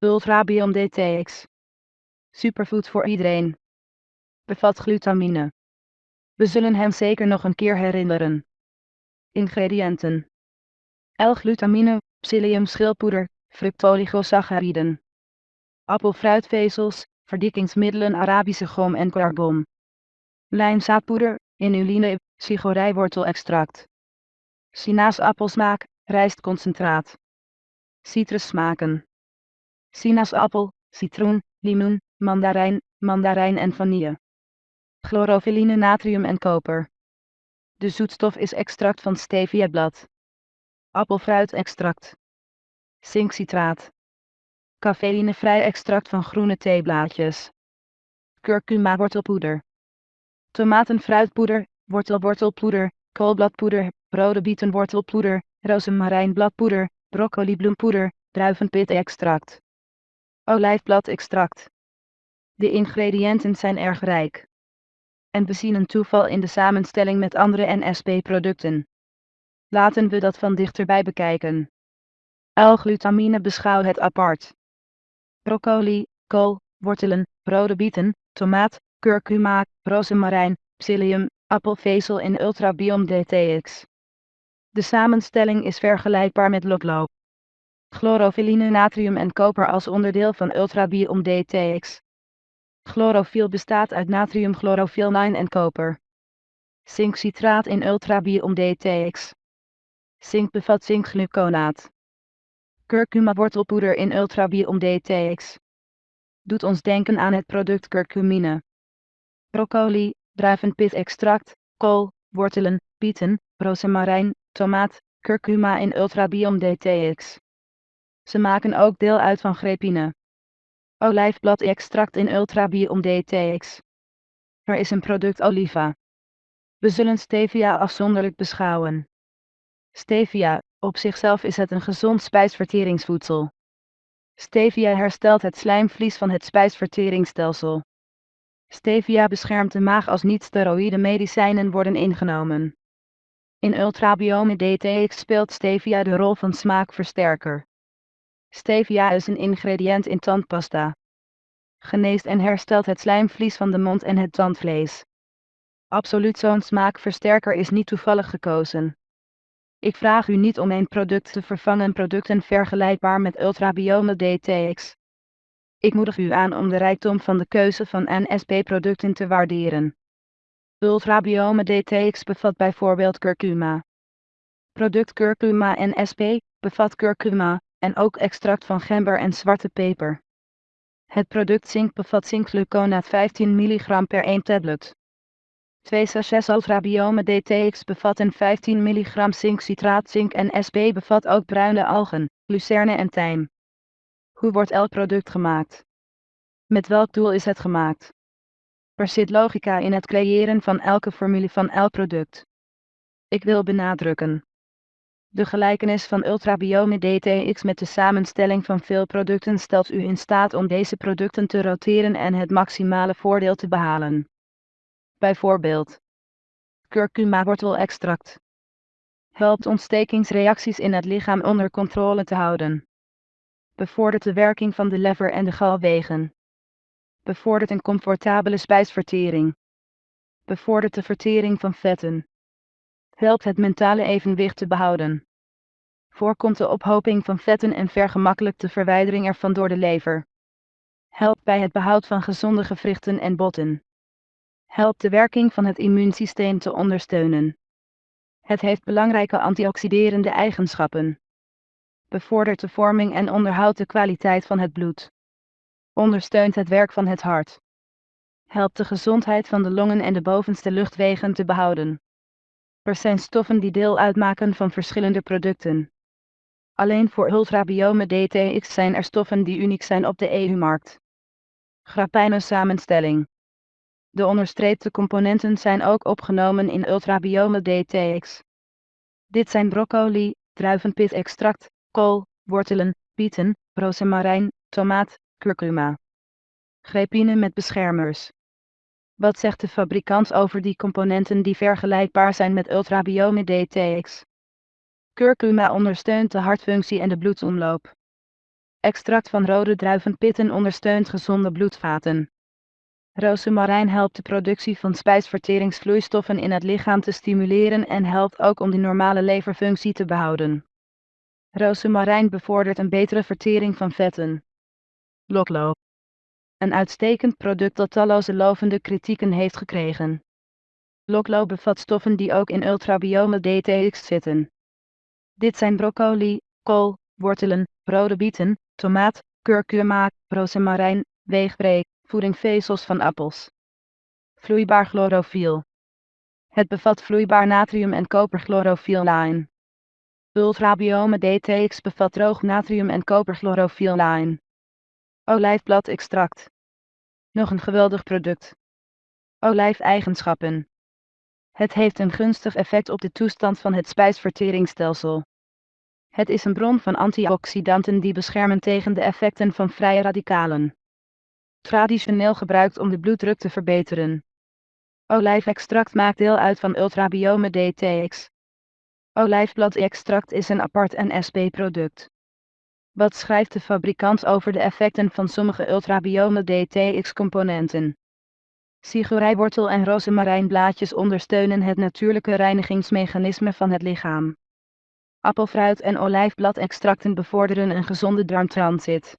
Ultrabiom DTX. Superfood voor iedereen. Bevat glutamine. We zullen hem zeker nog een keer herinneren. Ingrediënten. L-glutamine, psyllium schilpoeder, fructoligosacchariden. Appelfruitvezels, verdikkingsmiddelen Arabische gom en carbon. Lijnzaadpoeder, inuline, cigorijwortelextract. Sinaasappelsmaak, rijstconcentraat. Citrussmaken. Sinaasappel, citroen, limoen, mandarijn, mandarijn en vanille. Chlorofyline natrium en koper. De zoetstof is extract van steviablad. Appelfruitextract. Zinkcitraat. Cafeïnevrij extract van groene theeblaadjes. Curcuma wortelpoeder. Tomatenfruitpoeder, wortelwortelpoeder, koolbladpoeder, rode bietenwortelpoeder, rozemarijnbladpoeder, broccolibloempoeder, druivenpit-extract. Olijfbladextract. De ingrediënten zijn erg rijk. En we zien een toeval in de samenstelling met andere NSP-producten. Laten we dat van dichterbij bekijken. L-glutamine beschouw het apart. Broccoli, kool, wortelen, rode bieten, tomaat, curcuma, rozemarijn, psyllium, appelvezel in Ultrabiom DTX. De samenstelling is vergelijkbaar met lokloop. Chlorofyline natrium en koper als onderdeel van Ultrabiom DTX. Chlorofiel bestaat uit natriumchlorofiel 9 en koper. Zinkcitraat in Ultrabiom DTX. Zink bevat zinkgluconaat. Curcuma wortelpoeder in Ultrabiom DTX. Doet ons denken aan het product curcumine. Broccoli, druivenpit-extract, kool, wortelen, bieten, rozemarijn, tomaat, curcuma in Ultrabiom DTX. Ze maken ook deel uit van grepine. Olijfblad-extract in Ultrabiom DTX. Er is een product oliva. We zullen stevia afzonderlijk beschouwen. Stevia, op zichzelf is het een gezond spijsverteringsvoedsel. Stevia herstelt het slijmvlies van het spijsverteringsstelsel. Stevia beschermt de maag als niet-steroïde medicijnen worden ingenomen. In Ultrabiome DTX speelt stevia de rol van smaakversterker. Stevia is een ingrediënt in tandpasta. Geneest en herstelt het slijmvlies van de mond en het tandvlees. Absoluut zo'n smaakversterker is niet toevallig gekozen. Ik vraag u niet om een product te vervangen producten vergelijkbaar met Ultrabiome DTX. Ik moedig u aan om de rijkdom van de keuze van NSP-producten te waarderen. Ultrabiome DTX bevat bijvoorbeeld curcuma. Product curcuma NSP bevat curcuma en ook extract van gember en zwarte peper. Het product zink bevat zinkgluconaat 15 mg per 1 tablet. Twee sachets Ultrabiome DTX bevatten 15 mg zinkcitraat zink en SP bevat ook bruine algen, lucerne en tijm. Hoe wordt elk product gemaakt? Met welk doel is het gemaakt? Er zit logica in het creëren van elke formule van elk product. Ik wil benadrukken. De gelijkenis van Ultrabiome DTX met de samenstelling van veel producten stelt u in staat om deze producten te roteren en het maximale voordeel te behalen. Bijvoorbeeld curcuma wortelextract helpt ontstekingsreacties in het lichaam onder controle te houden. Bevordert de werking van de lever en de galwegen. Bevordert een comfortabele spijsvertering. Bevordert de vertering van vetten. Helpt het mentale evenwicht te behouden. Voorkomt de ophoping van vetten en vergemakkelijkt de verwijdering ervan door de lever. Helpt bij het behoud van gezonde gewrichten en botten. Helpt de werking van het immuunsysteem te ondersteunen. Het heeft belangrijke antioxiderende eigenschappen. Bevordert de vorming en onderhoudt de kwaliteit van het bloed. Ondersteunt het werk van het hart. Helpt de gezondheid van de longen en de bovenste luchtwegen te behouden. Er zijn stoffen die deel uitmaken van verschillende producten. Alleen voor Ultrabiome DTX zijn er stoffen die uniek zijn op de EU-markt. Grappijne samenstelling. De onderstreepte componenten zijn ook opgenomen in Ultrabiome DTX. Dit zijn broccoli, druivenpit-extract, kool, wortelen, bieten, rozemarijn, tomaat, curcuma. Grepine met beschermers. Wat zegt de fabrikant over die componenten die vergelijkbaar zijn met Ultrabiome DTX? Curcuma ondersteunt de hartfunctie en de bloedsomloop. Extract van rode druivenpitten ondersteunt gezonde bloedvaten. Rozemarijn helpt de productie van spijsverteringsvloeistoffen in het lichaam te stimuleren en helpt ook om de normale leverfunctie te behouden. Rozemarijn bevordert een betere vertering van vetten. Loklo. Een uitstekend product dat talloze lovende kritieken heeft gekregen. Loklo bevat stoffen die ook in ultrabiome DTX zitten. Dit zijn broccoli, kool, wortelen, rode bieten, tomaat, kurkuma, rozemarijn, weegbree, voedingvezels van appels. Vloeibaar chlorofiel. Het bevat vloeibaar natrium en koperchlorofiellijn. Ultrabiome DTX bevat droog natrium en koperchlorofiellijn. Olijfbladextract. Nog een geweldig product. Olijfeigenschappen. Het heeft een gunstig effect op de toestand van het spijsverteringsstelsel. Het is een bron van antioxidanten die beschermen tegen de effecten van vrije radicalen. Traditioneel gebruikt om de bloeddruk te verbeteren. Olijfextract maakt deel uit van Ultrabiome DTX. Olijfbladextract is een apart NSP-product. Wat schrijft de fabrikant over de effecten van sommige ultrabiome DTX-componenten? Sigorijwortel en rozemarijnblaadjes ondersteunen het natuurlijke reinigingsmechanisme van het lichaam. Appelfruit en olijfbladextracten bevorderen een gezonde darmtransit.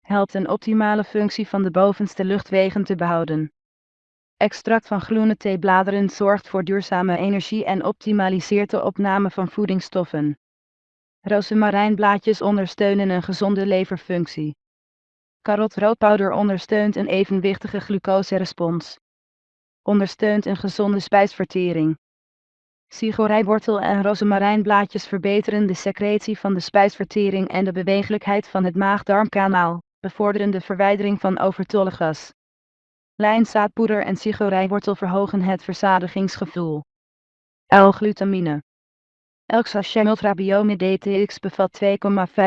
Helpt een optimale functie van de bovenste luchtwegen te behouden. Extract van groene theebladeren zorgt voor duurzame energie en optimaliseert de opname van voedingsstoffen. Rozemarijnblaadjes ondersteunen een gezonde leverfunctie. Karotroodpowder ondersteunt een evenwichtige glucoserespons. Ondersteunt een gezonde spijsvertering. Sigorijwortel en rozemarijnblaadjes verbeteren de secretie van de spijsvertering en de bewegelijkheid van het maag-darmkanaal, bevorderen de verwijdering van overtollig gas. Lijnzaadpoeder en sigorijwortel verhogen het verzadigingsgevoel. L-glutamine. Elk sachet Ultrabiome DTX bevat 2,5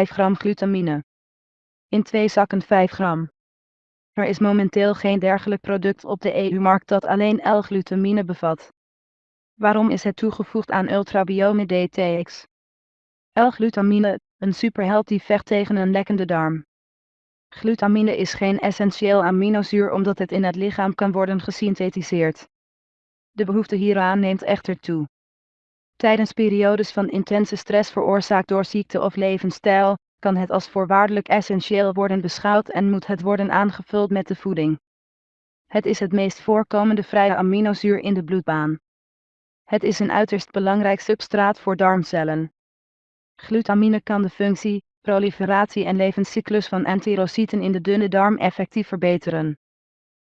gram glutamine. In twee zakken 5 gram. Er is momenteel geen dergelijk product op de EU-markt dat alleen L-glutamine bevat. Waarom is het toegevoegd aan Ultrabiome DTX? L-glutamine, een superheld die vecht tegen een lekkende darm. Glutamine is geen essentieel aminozuur omdat het in het lichaam kan worden gesynthetiseerd. De behoefte hieraan neemt echter toe. Tijdens periodes van intense stress veroorzaakt door ziekte of levensstijl, kan het als voorwaardelijk essentieel worden beschouwd en moet het worden aangevuld met de voeding. Het is het meest voorkomende vrije aminozuur in de bloedbaan. Het is een uiterst belangrijk substraat voor darmcellen. Glutamine kan de functie, proliferatie en levenscyclus van enterocyten in de dunne darm effectief verbeteren.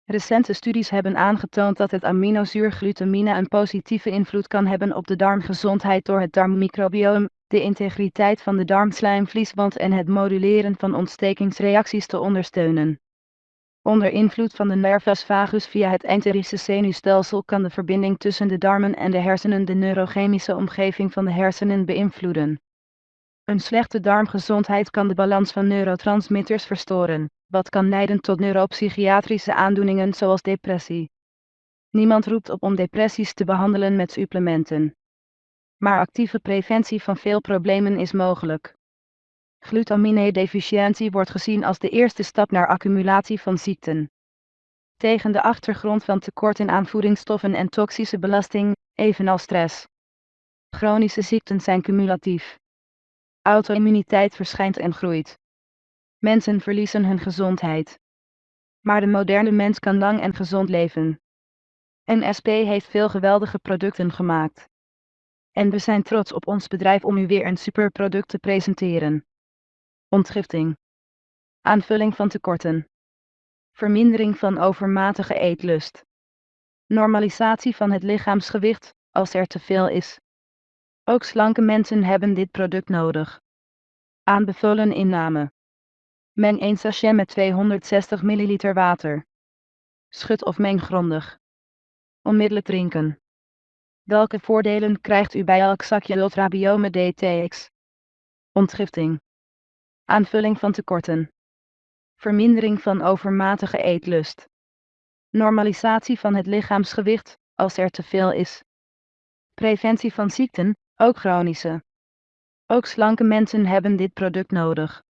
Recente studies hebben aangetoond dat het aminozuur glutamine een positieve invloed kan hebben op de darmgezondheid door het darmmicrobioom, de integriteit van de darmslijmvlieswand en het moduleren van ontstekingsreacties te ondersteunen. Onder invloed van de nervus vagus via het enterische zenuwstelsel kan de verbinding tussen de darmen en de hersenen de neurochemische omgeving van de hersenen beïnvloeden. Een slechte darmgezondheid kan de balans van neurotransmitters verstoren, wat kan leiden tot neuropsychiatrische aandoeningen zoals depressie. Niemand roept op om depressies te behandelen met supplementen. Maar actieve preventie van veel problemen is mogelijk. Glutamine-deficiëntie wordt gezien als de eerste stap naar accumulatie van ziekten. Tegen de achtergrond van tekorten aan voedingsstoffen en toxische belasting, evenals stress. Chronische ziekten zijn cumulatief. Auto-immuniteit verschijnt en groeit. Mensen verliezen hun gezondheid. Maar de moderne mens kan lang en gezond leven. NSP heeft veel geweldige producten gemaakt. En we zijn trots op ons bedrijf om u weer een superproduct te presenteren. Ontgifting. Aanvulling van tekorten. Vermindering van overmatige eetlust. Normalisatie van het lichaamsgewicht, als er te veel is. Ook slanke mensen hebben dit product nodig. Aanbevolen inname. Meng 1 sachet met 260 ml water. Schud of meng grondig. Onmiddellijk drinken. Welke voordelen krijgt u bij elk zakje Ultrabiome DTX? Ontgifting. Aanvulling van tekorten. Vermindering van overmatige eetlust. Normalisatie van het lichaamsgewicht, als er te veel is. Preventie van ziekten, ook chronische. Ook slanke mensen hebben dit product nodig.